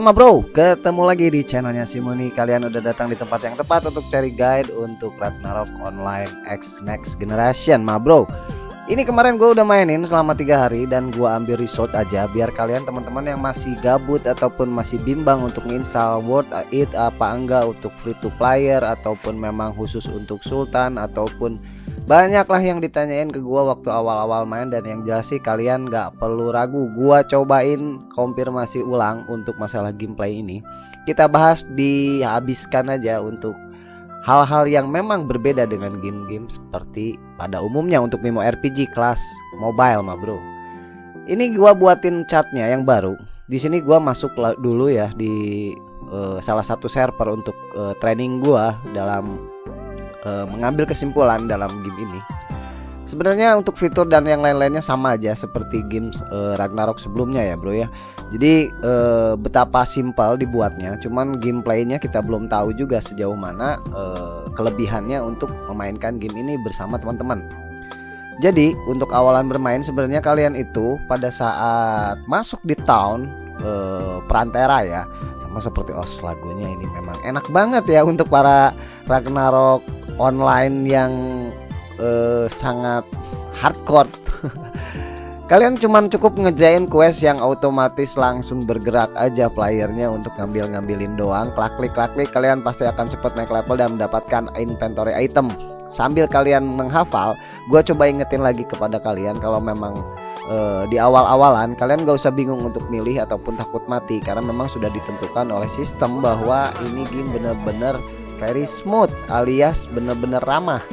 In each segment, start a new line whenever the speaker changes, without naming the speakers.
Halo ma bro, ketemu lagi di channelnya Simoni Kalian udah datang di tempat yang tepat untuk cari guide untuk Ragnarok Online X Next Generation ma bro. Ini kemarin gue udah mainin selama tiga hari dan gue ambil resort aja Biar kalian teman-teman yang masih gabut ataupun masih bimbang untuk install World It apa enggak untuk free to player Ataupun memang khusus untuk Sultan ataupun Banyaklah yang ditanyain ke gua waktu awal-awal main dan yang jelas sih kalian nggak perlu ragu. Gua cobain konfirmasi ulang untuk masalah gameplay ini. Kita bahas dihabiskan aja untuk hal-hal yang memang berbeda dengan game-game seperti pada umumnya untuk Mimo RPG kelas mobile mah bro. Ini gua buatin chatnya yang baru. Di sini gua masuk dulu ya di uh, salah satu server untuk uh, training gua dalam uh, mengambil kesimpulan dalam game ini. Sebenarnya untuk fitur dan yang lain-lainnya sama aja seperti game uh, Ragnarok sebelumnya ya bro ya. Jadi uh, betapa simpel dibuatnya, cuman gameplaynya kita belum tahu juga sejauh mana uh, kelebihannya untuk memainkan game ini bersama teman-teman. Jadi untuk awalan bermain sebenarnya kalian itu pada saat masuk di town uh, Perantera ya sama seperti os lagunya ini memang enak banget ya untuk para Ragnarok online yang uh, sangat hardcore. Kalian cuman cukup ngejain quest yang otomatis langsung bergerak aja playernya untuk ngambil-ngambilin doang. Klik klik klik klik kalian pasti akan cepat naik level dan mendapatkan inventory item. Sambil kalian menghafal gue coba ingetin lagi kepada kalian kalau memang uh, di awal-awalan kalian gak usah bingung untuk milih ataupun takut mati karena memang sudah ditentukan oleh sistem bahwa ini game bener-bener very smooth alias bener-bener ramah.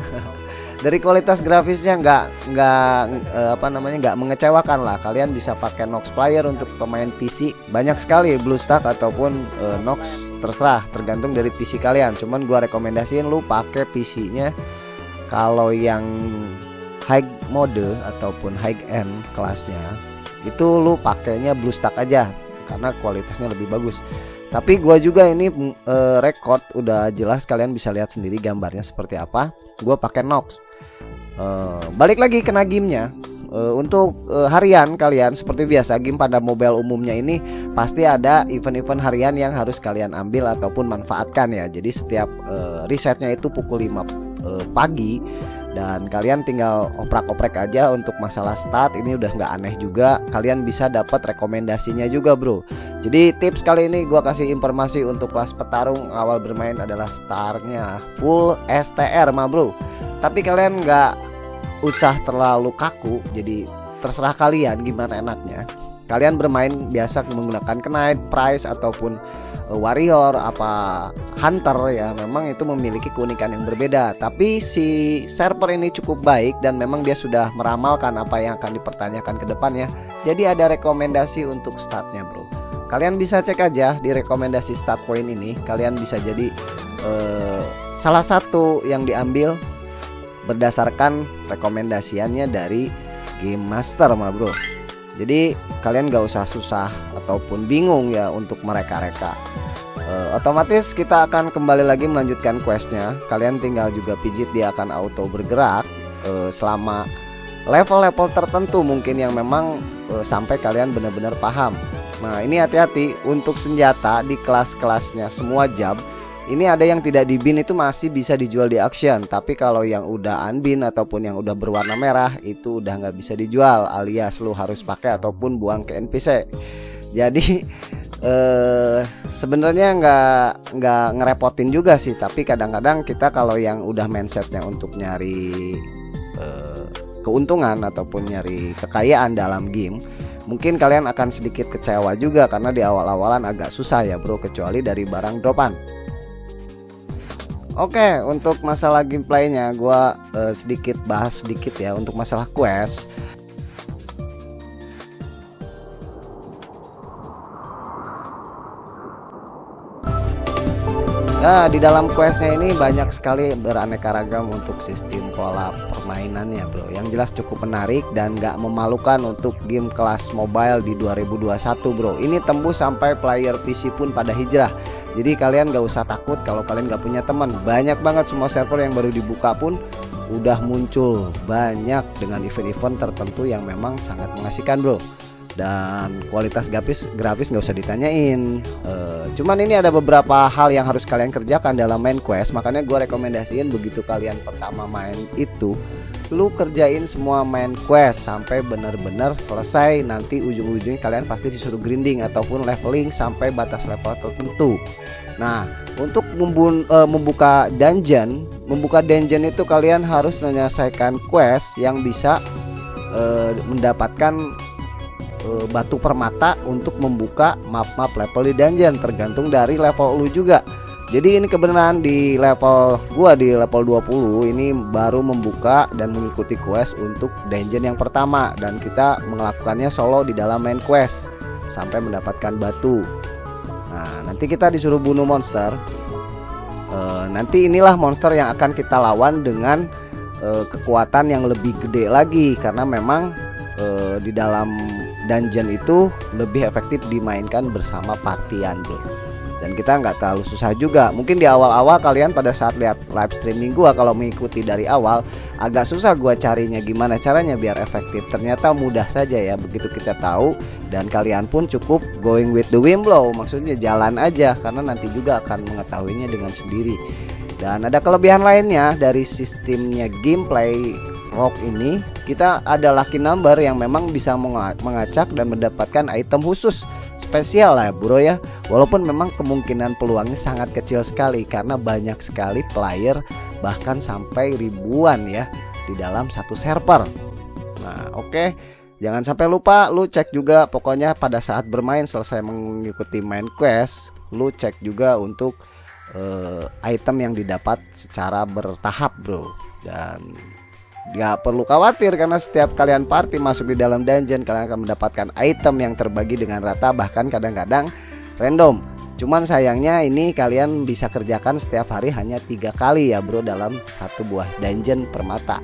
Dari kualitas grafisnya nggak nggak uh, apa namanya nggak mengecewakan lah. Kalian bisa pakai Nox player untuk pemain PC banyak sekali BlueStack ataupun uh, Nox terserah tergantung dari PC kalian. Cuman gua rekomendasiin lu pakai PC-nya kalau yang high mode ataupun high end kelasnya itu lu pakainya BlueStack aja. Karena kualitasnya lebih bagus tapi gua juga ini e, record udah jelas kalian bisa lihat sendiri gambarnya seperti apa. Gua pakai Nox. E, balik lagi kena gamenya. E, untuk e, harian kalian seperti biasa game pada mobile umumnya ini pasti ada event-event harian yang harus kalian ambil ataupun manfaatkan ya. Jadi setiap e, risetnya itu pukul 5 e, pagi dan kalian tinggal oprek-oprek aja untuk masalah start ini udah nggak aneh juga. Kalian bisa dapat rekomendasinya juga bro. Jadi tips kali ini gua kasih informasi untuk kelas petarung awal bermain adalah startnya full STR mah bro. Tapi kalian nggak usah terlalu kaku jadi terserah kalian gimana enaknya kalian bermain biasa menggunakan knight price ataupun uh, warrior apa hunter ya memang itu memiliki keunikan yang berbeda. Tapi si server ini cukup baik dan memang dia sudah meramalkan apa yang akan dipertanyakan ke depannya jadi ada rekomendasi untuk startnya bro. Kalian bisa cek aja di rekomendasi start point ini kalian bisa jadi uh, salah satu yang diambil berdasarkan rekomendasiannya dari game master mah bro jadi kalian gak usah susah ataupun bingung ya untuk mereka-reka. Uh, otomatis kita akan kembali lagi melanjutkan questnya. Kalian tinggal juga pijit dia akan auto bergerak uh, selama level-level tertentu mungkin yang memang uh, sampai kalian benar-benar paham. Nah ini hati-hati untuk senjata di kelas-kelasnya semua jam ini ada yang tidak di bin itu masih bisa dijual di auction. Tapi kalau yang udah unbin ataupun yang udah berwarna merah itu udah nggak bisa dijual alias lu harus pakai ataupun buang ke NPC jadi eh, sebenarnya nggak nggak ngerepotin juga sih. Tapi kadang-kadang kita kalau yang udah mindsetnya untuk nyari eh, keuntungan ataupun nyari kekayaan dalam game mungkin kalian akan sedikit kecewa juga karena di awal-awalan agak susah ya bro kecuali dari barang dropan Oke, untuk masalah gameplaynya, gue uh, sedikit bahas sedikit ya untuk masalah quest. Nah, di dalam questnya ini banyak sekali beraneka ragam untuk sistem pola permainannya, bro. Yang jelas cukup menarik dan gak memalukan untuk game kelas mobile di 2021, bro. Ini tembus sampai player PC pun pada hijrah jadi kalian gak usah takut kalau kalian gak punya teman. Banyak banget semua server yang baru dibuka pun udah muncul. Banyak dengan event-event tertentu yang memang sangat mengasihkan bro. Dan kualitas grafis grafis nggak usah ditanyain. Uh, cuman ini ada beberapa hal yang harus kalian kerjakan dalam main quest. Makanya gue rekomendasiin begitu kalian pertama main itu lu kerjain semua main quest sampai bener-bener selesai nanti ujung-ujungnya kalian pasti disuruh grinding ataupun leveling sampai batas level tertentu. Nah untuk uh, membuka dungeon membuka dungeon itu kalian harus menyelesaikan quest yang bisa uh, mendapatkan uh, batu permata untuk membuka map-map level di dungeon tergantung dari level lu juga jadi ini kebenaran di level gua di level 20 ini baru membuka dan mengikuti quest untuk dungeon yang pertama. Dan kita melakukannya solo di dalam main quest sampai mendapatkan batu. Nah nanti kita disuruh bunuh monster. Uh, nanti inilah monster yang akan kita lawan dengan uh, kekuatan yang lebih gede lagi. Karena memang uh, di dalam dungeon itu lebih efektif dimainkan bersama partian bro dan kita nggak terlalu susah juga. Mungkin di awal-awal kalian pada saat lihat live streaming gua kalau mengikuti dari awal agak susah gua carinya gimana caranya biar efektif. Ternyata mudah saja ya begitu kita tahu. Dan kalian pun cukup going with the wind blow maksudnya jalan aja karena nanti juga akan mengetahuinya dengan sendiri. Dan ada kelebihan lainnya dari sistemnya gameplay rock ini. Kita ada lucky number yang memang bisa mengacak dan mendapatkan item khusus spesial lah bro ya. Walaupun memang kemungkinan peluangnya sangat kecil sekali karena banyak sekali player bahkan sampai ribuan ya di dalam satu server. Nah oke. Okay. jangan sampai lupa lu cek juga pokoknya pada saat bermain selesai mengikuti main quest lu cek juga untuk uh, item yang didapat secara bertahap bro. Dan Gak perlu khawatir karena setiap kalian party masuk di dalam dungeon kalian akan mendapatkan item yang terbagi dengan rata bahkan kadang-kadang random. Cuman sayangnya ini kalian bisa kerjakan setiap hari hanya tiga kali ya bro dalam satu buah dungeon permata.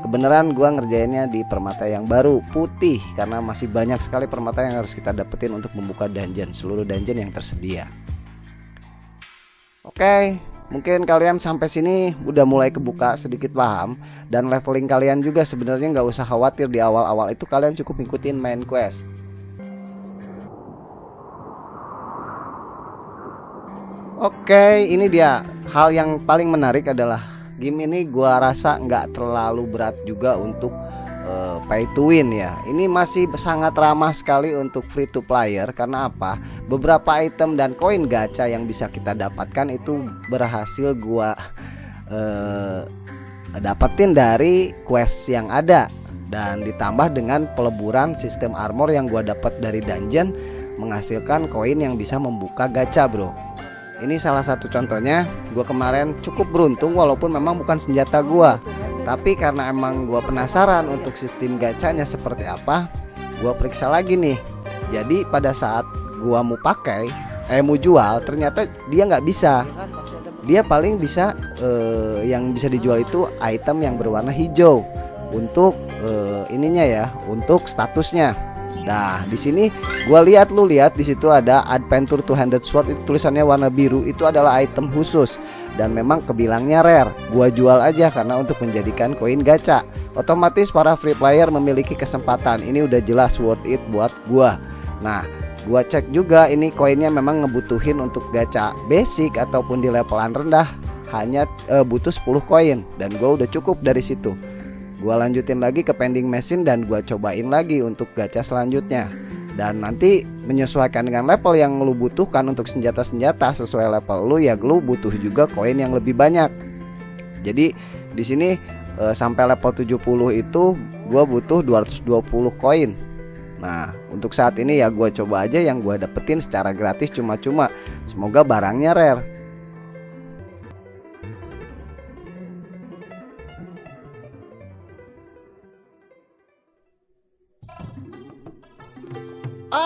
Kebenaran gua ngerjainnya di permata yang baru putih karena masih banyak sekali permata yang harus kita dapetin untuk membuka dungeon seluruh dungeon yang tersedia. Oke, okay, mungkin kalian sampai sini udah mulai kebuka sedikit paham dan leveling kalian juga sebenarnya nggak usah khawatir di awal-awal itu kalian cukup ngikutin main quest. Oke, ini dia. Hal yang paling menarik adalah game ini gua rasa nggak terlalu berat juga untuk uh, pay to win ya. Ini masih sangat ramah sekali untuk free to player. Karena apa? beberapa item dan koin gacha yang bisa kita dapatkan itu berhasil gua uh, dapetin dari quest yang ada. Dan ditambah dengan peleburan sistem armor yang gua dapat dari dungeon menghasilkan koin yang bisa membuka gacha bro. Ini salah satu contohnya. Gua kemarin cukup beruntung walaupun memang bukan senjata gua tapi karena emang gua penasaran untuk sistem gacanya seperti apa gua periksa lagi nih. Jadi pada saat gua mau pakai eh mau jual ternyata dia nggak bisa. Dia paling bisa eh, yang bisa dijual itu item yang berwarna hijau untuk eh, ininya ya untuk statusnya Nah, di sini gua lihat lu lihat di situ ada Adventure 200 Sword itu tulisannya warna biru itu adalah item khusus dan memang kebilangnya rare. Gua jual aja karena untuk menjadikan koin gacha. Otomatis para free player memiliki kesempatan. Ini udah jelas worth it buat gua. Nah, gua cek juga ini koinnya memang ngebutuhin untuk gacha basic ataupun di levelan rendah hanya e, butuh 10 koin dan gua udah cukup dari situ gua lanjutin lagi ke pending mesin dan gua cobain lagi untuk gacha selanjutnya. Dan nanti menyesuaikan dengan level yang lu butuhkan untuk senjata-senjata sesuai level lu ya lu butuh juga koin yang lebih banyak. Jadi di sini e, sampai level 70 itu gua butuh 220 koin. Nah untuk saat ini ya gue coba aja yang gue dapetin secara gratis cuma-cuma. Semoga barangnya rare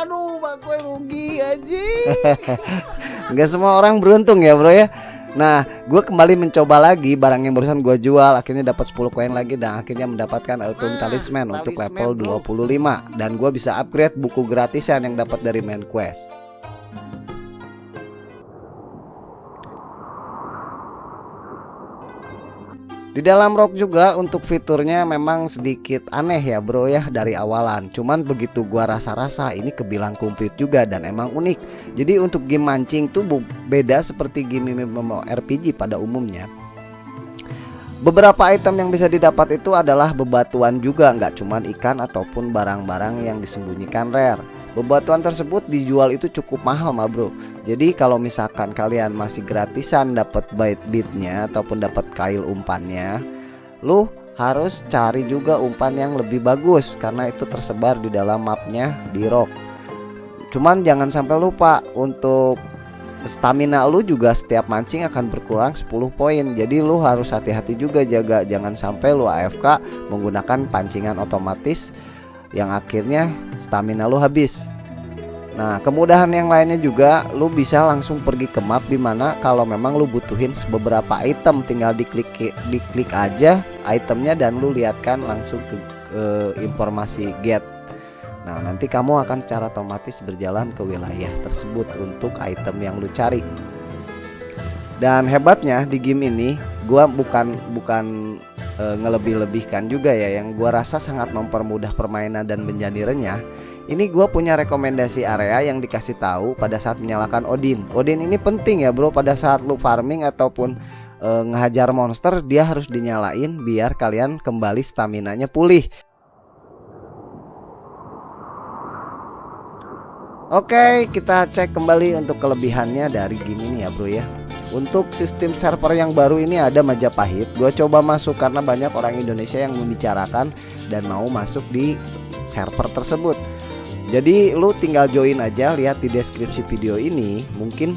Aduh, mak gue rugi aja. Gak semua orang beruntung ya, Bro ya. Nah, gue kembali mencoba lagi barang yang barusan gue jual, akhirnya dapat 10 koin lagi dan akhirnya mendapatkan auto nah, talisman untuk level 25 dan gue bisa upgrade buku gratisan yang dapat dari main quest. Di dalam ROG juga untuk fiturnya memang sedikit aneh ya bro ya dari awalan. Cuman begitu gua rasa-rasa ini kebilang komplit juga dan emang unik. Jadi untuk game mancing tuh beda seperti game RPG pada umumnya. Beberapa item yang bisa didapat itu adalah bebatuan juga, nggak cuman ikan ataupun barang-barang yang disembunyikan rare. Bebatuan tersebut dijual itu cukup mahal mah bro. Jadi kalau misalkan kalian masih gratisan dapat bait bitnya ataupun dapat kail umpannya Lu harus cari juga umpan yang lebih bagus karena itu tersebar di dalam mapnya di rock. Cuman jangan sampai lupa untuk stamina lu juga setiap mancing akan berkurang 10 poin. Jadi lu harus hati-hati juga jaga. Jangan sampai lu AFK menggunakan pancingan otomatis yang akhirnya stamina lu habis. Nah, kemudahan yang lainnya juga lu bisa langsung pergi ke map di mana kalau memang lu butuhin beberapa item tinggal diklik diklik aja itemnya dan lu lihatkan langsung ke, ke informasi get. Nah, nanti kamu akan secara otomatis berjalan ke wilayah tersebut untuk item yang lu cari. Dan hebatnya di game ini gua bukan bukan e, ngelebih-lebihkan juga ya yang gua rasa sangat mempermudah permainan dan menjadi renyah ini gue punya rekomendasi area yang dikasih tahu pada saat menyalakan Odin. Odin ini penting ya bro pada saat lu farming ataupun e, ngehajar monster dia harus dinyalain biar kalian kembali stamina-nya pulih. Oke, kita cek kembali untuk kelebihannya dari game ini ya bro ya. Untuk sistem server yang baru ini ada Majapahit. Gue coba masuk karena banyak orang Indonesia yang membicarakan dan mau masuk di server tersebut. Jadi lu tinggal join aja, lihat di deskripsi video ini. Mungkin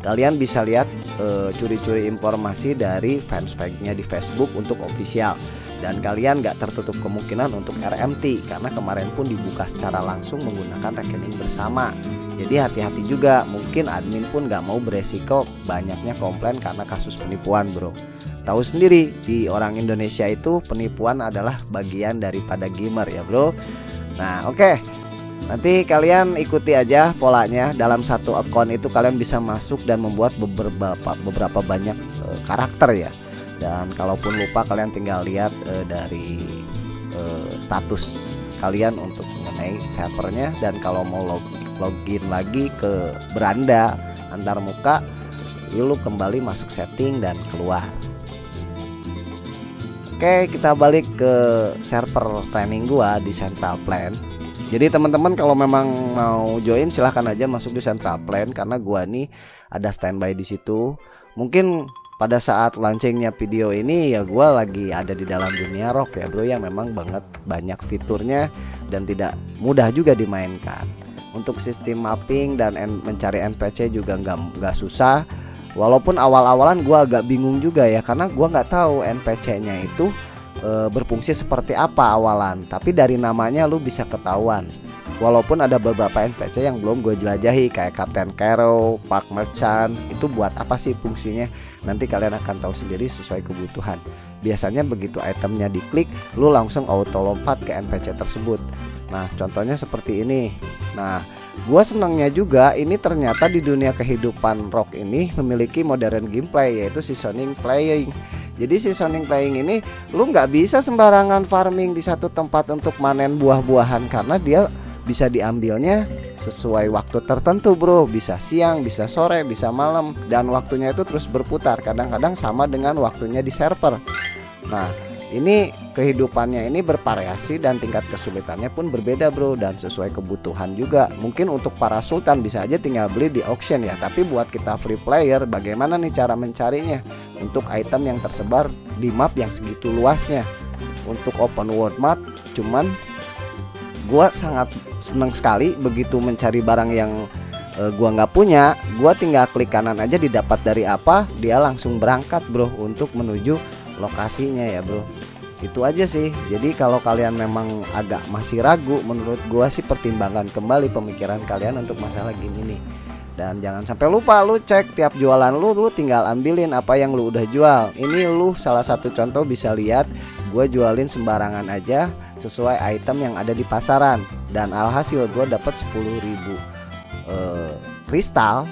kalian bisa lihat eh, curi-curi uh, informasi dari fanspage-nya di Facebook untuk official dan kalian nggak tertutup kemungkinan untuk RMT karena kemarin pun dibuka secara langsung menggunakan rekening bersama jadi hati-hati juga. Mungkin admin pun nggak mau beresiko banyaknya komplain karena kasus penipuan bro. Tahu sendiri di orang Indonesia itu penipuan adalah bagian daripada gamer ya bro. Nah oke. Okay. Nanti kalian ikuti aja polanya. Dalam satu akun itu kalian bisa masuk dan membuat beberapa beberapa banyak e, karakter ya. Dan kalaupun lupa kalian tinggal lihat e, dari e, status kalian untuk mengenai servernya. Dan kalau mau log, login lagi ke beranda antar muka lu kembali masuk setting dan keluar. Oke, kita balik ke server training gua di Central Plan jadi teman-teman kalau memang mau join silahkan aja masuk di Central Plan karena gua nih ada standby di situ. Mungkin pada saat launchingnya video ini ya gua lagi ada di dalam dunia rock ya bro yang memang banget banyak fiturnya dan tidak mudah juga dimainkan. Untuk sistem mapping dan mencari NPC juga nggak nggak susah. Walaupun awal-awalan gua agak bingung juga ya karena gua nggak tahu NPC-nya itu e, berfungsi seperti apa awalan. Tapi dari namanya lu bisa ketahuan. Walaupun ada beberapa NPC yang belum gue jelajahi kayak Captain Carrow, Park Merchant itu buat apa sih fungsinya? Nanti kalian akan tahu sendiri sesuai kebutuhan. Biasanya begitu itemnya diklik lu langsung auto lompat ke NPC tersebut nah contohnya seperti ini. Nah gue senangnya juga ini ternyata di dunia kehidupan rock ini memiliki modern gameplay yaitu seasoning playing. Jadi seasoning playing ini lu nggak bisa sembarangan farming di satu tempat untuk manen buah-buahan karena dia bisa diambilnya sesuai waktu tertentu bro. Bisa siang bisa sore bisa malam. Dan waktunya itu terus berputar kadang-kadang sama dengan waktunya di server. Nah ini kehidupannya ini bervariasi dan tingkat kesulitannya pun berbeda bro. Dan sesuai kebutuhan juga. Mungkin untuk para sultan bisa aja tinggal beli di auction ya. Tapi buat kita free player bagaimana nih cara mencarinya? Untuk item yang tersebar di map yang segitu luasnya. Untuk open world map cuman gua sangat senang sekali begitu mencari barang yang uh, gua nggak punya. Gua tinggal klik kanan aja didapat dari apa dia langsung berangkat bro untuk menuju lokasinya ya bro itu aja sih. Jadi kalau kalian memang agak masih ragu menurut gua sih pertimbangkan kembali pemikiran kalian untuk masalah gini nih dan jangan sampai lupa lu cek tiap jualan lu lu tinggal ambilin apa yang lu udah jual. Ini lu salah satu contoh bisa lihat gua jualin sembarangan aja sesuai item yang ada di pasaran. Dan alhasil gua dapat 10.000 uh, kristal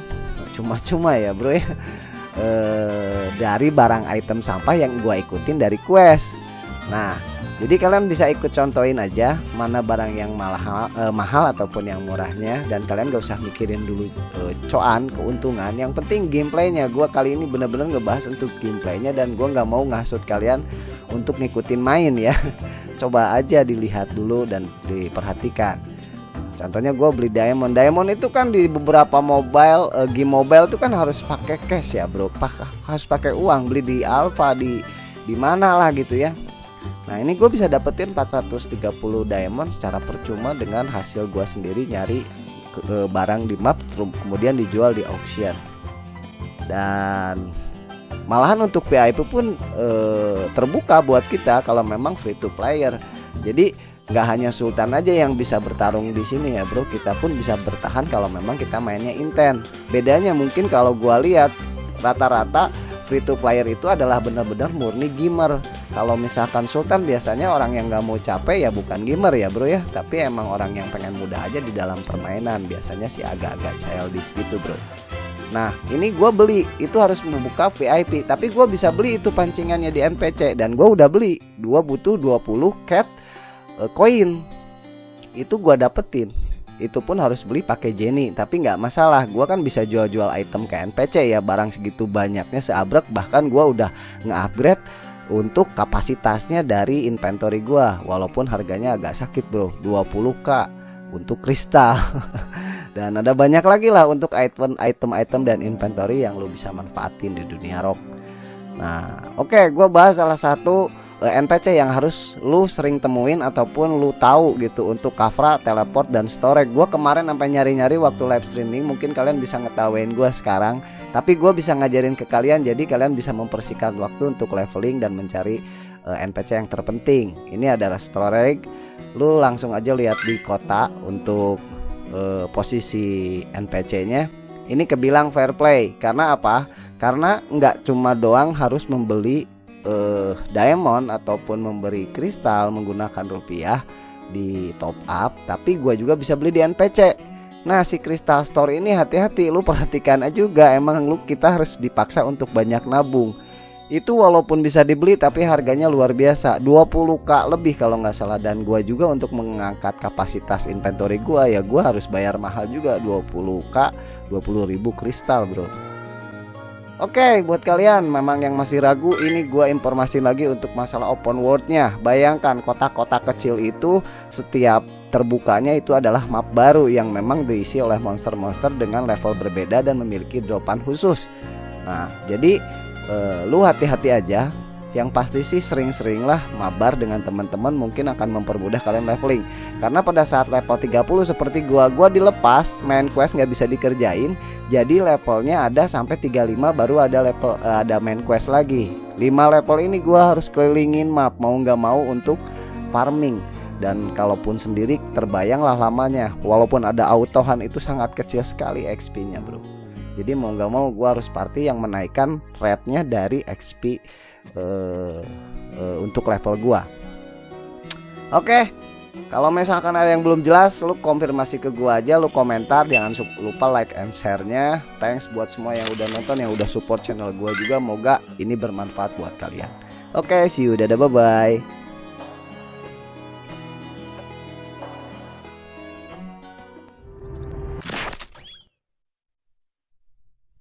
cuma-cuma ya bro ya. Eh, dari barang item sampah yang gue ikutin dari quest nah jadi kalian bisa ikut contohin aja mana barang yang mahal, eh, mahal ataupun yang murahnya. Dan kalian gak usah mikirin dulu eh, coan keuntungan. Yang penting gameplaynya. Gue kali ini bener-bener ngebahas untuk gameplaynya dan gue nggak mau ngasut kalian untuk ngikutin main ya. Coba aja dilihat dulu dan diperhatikan. Contohnya gue beli diamond. Diamond itu kan di beberapa mobile uh, game mobile itu kan harus pakai cash ya bro. Pak, harus pakai uang. Beli di alpha di di mana lah gitu ya Nah ini gue bisa dapetin 430 diamond secara percuma dengan hasil gue sendiri nyari ke, barang di map kemudian dijual di auction. Dan malahan untuk VIP pun e, terbuka buat kita kalau memang free to player. Jadi nggak hanya Sultan aja yang bisa bertarung di sini ya bro. Kita pun bisa bertahan kalau memang kita mainnya intent. Bedanya mungkin kalau gua lihat rata-rata free to player itu adalah benar-benar murni gamer kalau misalkan Sultan biasanya orang yang nggak mau capek ya bukan gamer ya bro ya. Tapi emang orang yang pengen mudah aja di dalam permainan. Biasanya sih agak-agak childish gitu bro. Nah ini gue beli. Itu harus membuka VIP Tapi gue bisa beli itu pancingannya di NPC Dan gue udah beli. Gue butuh 20 cat uh, Itu gue dapetin. Itu pun harus beli pakai Jenny. Tapi nggak masalah. Gue kan bisa jual-jual item ke NPC ya. Barang segitu banyaknya seabrek. Bahkan gue udah nge-upgrade untuk kapasitasnya dari inventory gue walaupun harganya agak sakit bro. 20k untuk kristal. Dan ada banyak lagi lah untuk item item dan inventory yang lo bisa manfaatin di dunia rock. Nah oke okay, gue bahas salah satu Eh, NPC yang harus lu sering temuin ataupun lu tahu gitu untuk Kafra, teleport dan storage. Gua kemarin sampai nyari-nyari waktu live streaming, mungkin kalian bisa ngetawain gua sekarang, tapi gue bisa ngajarin ke kalian jadi kalian bisa mempersingkat waktu untuk leveling dan mencari uh, eh, NPC yang terpenting. Ini adalah storage. Lu langsung aja lihat di kota untuk uh, posisi NPC-nya. Ini kebilang fair play karena apa? Karena nggak cuma doang harus membeli uh, diamond ataupun memberi kristal menggunakan rupiah di top up tapi gue juga bisa beli di NPC nah si kristal store ini hati-hati lu perhatikan aja juga emang lu kita harus dipaksa untuk banyak nabung. Itu walaupun bisa dibeli tapi harganya luar biasa. 20k lebih kalau nggak salah. Dan gua juga untuk mengangkat kapasitas inventory gua ya gua harus bayar mahal juga. 20k 20.000 kristal bro Oke, buat kalian memang yang masih ragu, ini gue informasi lagi untuk masalah open worldnya. Bayangkan kota-kota kecil itu setiap terbukanya itu adalah map baru yang memang diisi oleh monster-monster dengan level berbeda dan memiliki dropan khusus. Nah, jadi eh, lu hati-hati aja yang pasti sih sering-seringlah mabar dengan teman-teman mungkin akan mempermudah kalian leveling karena pada saat level 30 seperti gua gua dilepas main quest nggak bisa dikerjain jadi levelnya ada sampai 35 baru ada level uh, ada main quest lagi 5 level ini gua harus kelilingin map mau nggak mau untuk farming dan kalaupun sendiri terbayanglah lamanya walaupun ada autohan itu sangat kecil sekali XP nya bro jadi mau nggak mau gua harus party yang menaikkan rate-nya dari XP uh, uh, untuk level gua. Oke, okay. Kalau misalkan ada yang belum jelas, lu konfirmasi ke gua aja, lu komentar, jangan lupa like and share-nya. Thanks buat semua yang udah nonton, yang udah support channel gua juga. Moga ini bermanfaat buat kalian. Oke, okay, see you, dadah, bye bye.